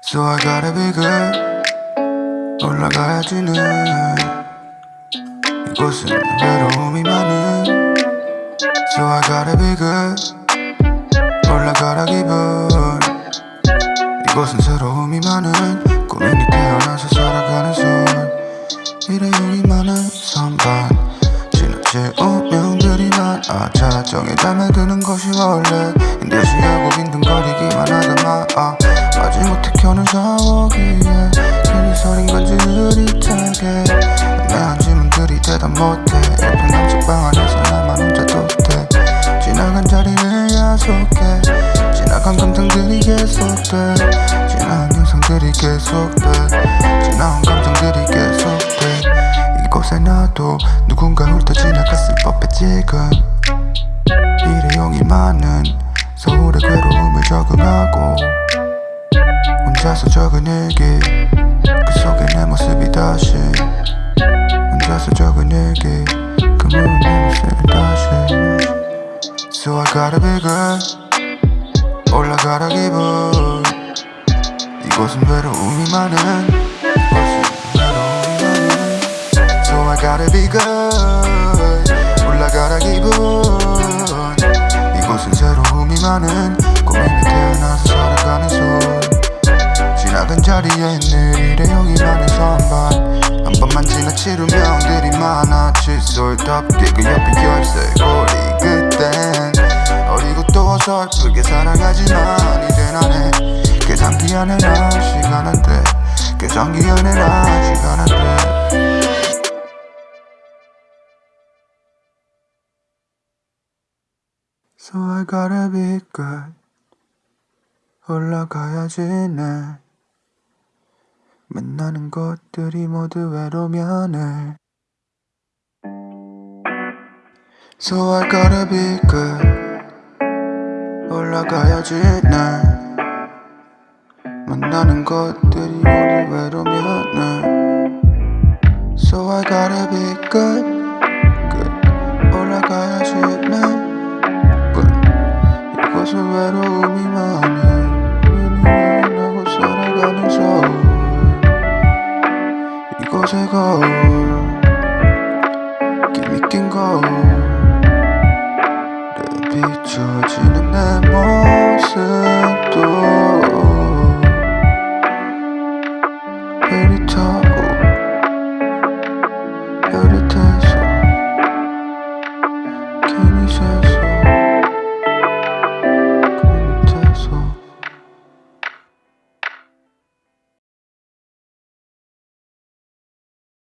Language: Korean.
So I gotta be good. 올라가야지 는 이곳은 외로움이 많은. So I gotta be good. 올라가라 기분. 이곳은 새로움이 많은. 고민이 태어나서 살아가는 손 일회용이 많은 선반. 지나칠 운명들이 많아 자 정에 잠에 드는 것이 원래 인 대시하고 빈둥거리기만 하다마 아, 마지못해 켜는 샤워기에 괜히 서린 건지 흐릿하게. 애매한 질문들이 대답 못해. 옆에 남집방 안에서 나만 혼자 독대. 지나간 자리를 야속해. 지나간 감정들이 계속돼. 지나간 영상들이 계속돼. 지나온 감정들이 계속돼. 이곳에 나도 누군가 훑어 지나갔을 법해 지금. 일회용이 많은 적응하고 혼자서 적은 일기 그 속에 내 모습이 다시 혼자서 적은 일기 그 무은 내 모습이 다시 So I gotta be good 올라가라 기분 이곳은 외로움이 많은 So I gotta be good 올라가라 기분 이곳은 새로움이 많은 자리에 늘 일회용이 많은 선반. 한 번만 지나칠 운명들이 많아 칫솔답게 그 옆에 열쇠 고리 그땐 어리고 또 어설프게 살아가지만 이젠 안해. 계산기 안에라 시간 안돼. 계산기 안에라 시간 안돼. So I gotta be good 올라가야지 내 만나는 것들이 모두 외로면 해 So I gotta be good 올라가야지 내 만나는 것들이 모두 외로면 내 비춰지는 내 모습도